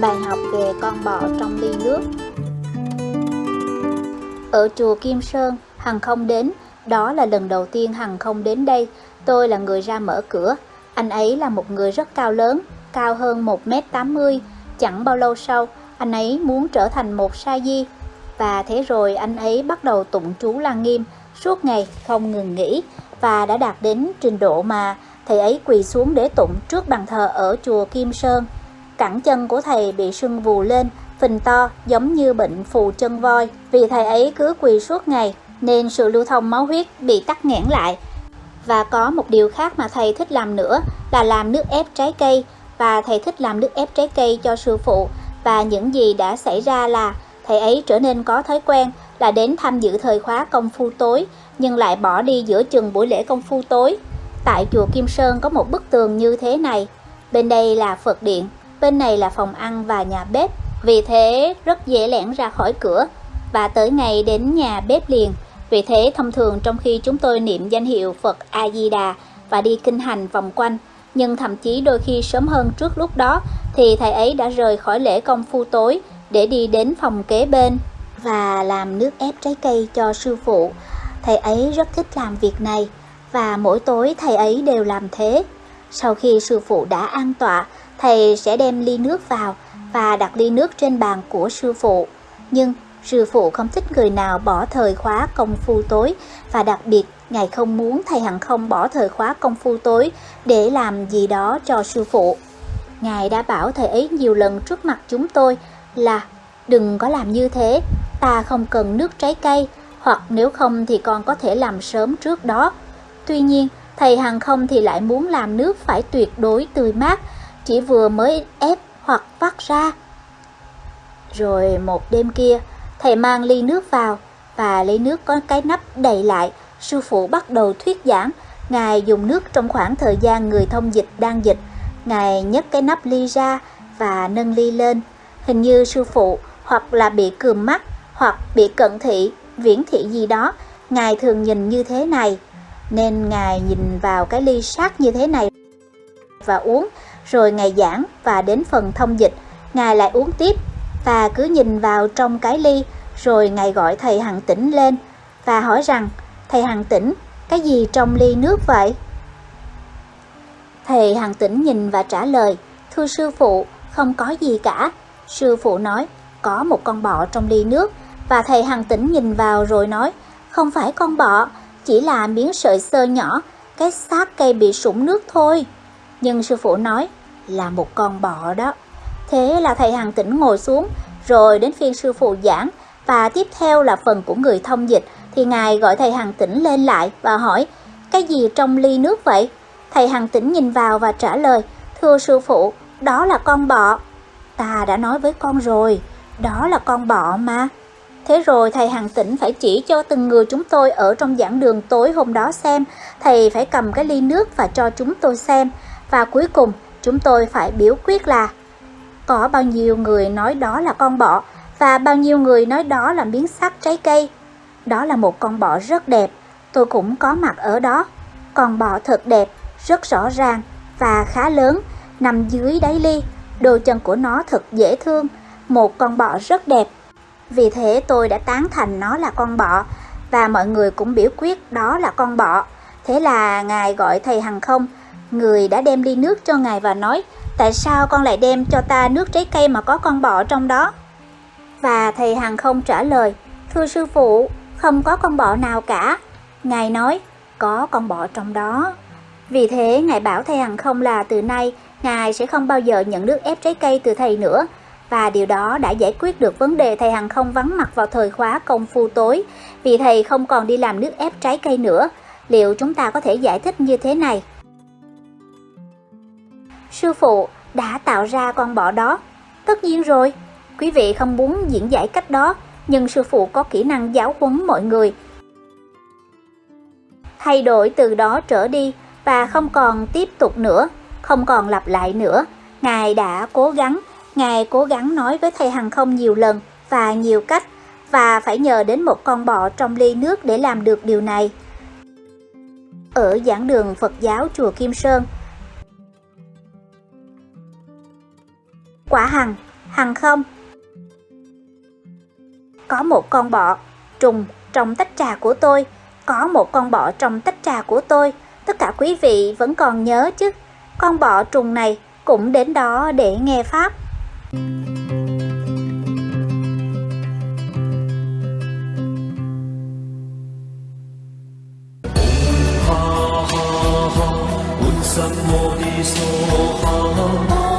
Bài học về con bọ trong ly nước Ở chùa Kim Sơn, Hằng không đến, đó là lần đầu tiên Hằng không đến đây, tôi là người ra mở cửa. Anh ấy là một người rất cao lớn, cao hơn 1m80, chẳng bao lâu sau, anh ấy muốn trở thành một sa di. Và thế rồi anh ấy bắt đầu tụng chú Lăng Nghiêm suốt ngày không ngừng nghỉ và đã đạt đến trình độ mà thầy ấy quỳ xuống để tụng trước bàn thờ ở chùa Kim Sơn. Cẳng chân của thầy bị sưng vù lên, phình to giống như bệnh phù chân voi. Vì thầy ấy cứ quỳ suốt ngày nên sự lưu thông máu huyết bị tắc nghẽn lại. Và có một điều khác mà thầy thích làm nữa là làm nước ép trái cây và thầy thích làm nước ép trái cây cho sư phụ và những gì đã xảy ra là thầy ấy trở nên có thói quen là đến tham dự thời khóa công phu tối nhưng lại bỏ đi giữa chừng buổi lễ công phu tối. Tại chùa Kim Sơn có một bức tường như thế này, bên đây là Phật điện, bên này là phòng ăn và nhà bếp, vì thế rất dễ lẻn ra khỏi cửa và tới ngày đến nhà bếp liền. Vì thế thông thường trong khi chúng tôi niệm danh hiệu Phật A-di-đà và đi kinh hành vòng quanh, nhưng thậm chí đôi khi sớm hơn trước lúc đó thì thầy ấy đã rời khỏi lễ công phu tối để đi đến phòng kế bên và làm nước ép trái cây cho sư phụ. Thầy ấy rất thích làm việc này và mỗi tối thầy ấy đều làm thế. Sau khi sư phụ đã an tọa, thầy sẽ đem ly nước vào và đặt ly nước trên bàn của sư phụ. Nhưng sư phụ không thích người nào bỏ thời khóa công phu tối và đặc biệt ngài không muốn thầy hằng không bỏ thời khóa công phu tối để làm gì đó cho sư phụ. Ngài đã bảo thầy ấy nhiều lần trước mặt chúng tôi là đừng có làm như thế, ta không cần nước trái cây, hoặc nếu không thì con có thể làm sớm trước đó. Tuy nhiên, thầy hàng không thì lại muốn làm nước phải tuyệt đối tươi mát, chỉ vừa mới ép hoặc vắt ra. Rồi một đêm kia, thầy mang ly nước vào và lấy nước có cái nắp đầy lại. Sư phụ bắt đầu thuyết giảng, Ngài dùng nước trong khoảng thời gian người thông dịch đang dịch. Ngài nhấc cái nắp ly ra và nâng ly lên. Hình như sư phụ hoặc là bị cườm mắt hoặc bị cận thị, viễn thị gì đó. Ngài thường nhìn như thế này, nên Ngài nhìn vào cái ly sát như thế này và uống, rồi Ngài giảng và đến phần thông dịch, Ngài lại uống tiếp và cứ nhìn vào trong cái ly, rồi Ngài gọi thầy Hằng Tĩnh lên và hỏi rằng, thầy Hằng Tĩnh, cái gì trong ly nước vậy? Thầy Hằng Tĩnh nhìn và trả lời, thưa sư phụ, không có gì cả. Sư phụ nói, có một con bọ trong ly nước và thầy Hằng Tĩnh nhìn vào rồi nói, không phải con bọ, chỉ là miếng sợi sơ nhỏ, cái xác cây bị sũng nước thôi. Nhưng sư phụ nói là một con bọ đó. Thế là thầy Hằng Tĩnh ngồi xuống, rồi đến phiên sư phụ giảng và tiếp theo là phần của người thông dịch thì ngài gọi thầy Hằng Tĩnh lên lại và hỏi cái gì trong ly nước vậy? Thầy Hằng Tĩnh nhìn vào và trả lời thưa sư phụ, đó là con bọ. Ta đã nói với con rồi, đó là con bọ mà. Thế rồi thầy Hằng Tĩnh phải chỉ cho từng người chúng tôi ở trong giảng đường tối hôm đó xem, thầy phải cầm cái ly nước và cho chúng tôi xem. Và cuối cùng chúng tôi phải biểu quyết là có bao nhiêu người nói đó là con bọ và bao nhiêu người nói đó là miếng sắt trái cây. Đó là một con bọ rất đẹp, tôi cũng có mặt ở đó. Con bọ thật đẹp, rất rõ ràng và khá lớn, nằm dưới đáy ly. đồ chân của nó thật dễ thương, một con bọ rất đẹp. Vì thế tôi đã tán thành nó là con bọ và mọi người cũng biểu quyết đó là con bọ. Thế là ngài gọi thầy Hằng không, người đã đem ly nước cho ngài và nói tại sao con lại đem cho ta nước trái cây mà có con bọ trong đó? Và thầy Hằng không trả lời, thưa sư phụ, không có con bọ nào cả. Ngài nói, có con bọ trong đó. Vì thế, Ngài bảo thầy Hằng không là từ nay, Ngài sẽ không bao giờ nhận nước ép trái cây từ thầy nữa. Và điều đó đã giải quyết được vấn đề thầy Hằng không vắng mặt vào thời khóa công phu tối, vì thầy không còn đi làm nước ép trái cây nữa. Liệu chúng ta có thể giải thích như thế này? Sư phụ đã tạo ra con bọ đó. Tất nhiên rồi, quý vị không muốn diễn giải cách đó, nhưng sư phụ có kỹ năng giáo huấn mọi người. Thay đổi từ đó trở đi và không còn tiếp tục nữa, không còn lặp lại nữa. Ngài đã cố gắng Ngài cố gắng nói với thầy hàng không nhiều lần và nhiều cách và phải nhờ đến một con bọ trong ly nước để làm được điều này. Ở giảng đường Phật giáo chùa Kim Sơn, quả hằng, hằng không. Có một con bọ, trùng trong tách trà của tôi, có một con bọ trong tách trà của tôi tất cả quý vị vẫn còn nhớ chứ, con bọ trùng này cũng đến đó để nghe Pháp. Hãy subscribe cho kênh Ghiền Mì Gõ Để không bỏ lỡ những video hấp dẫn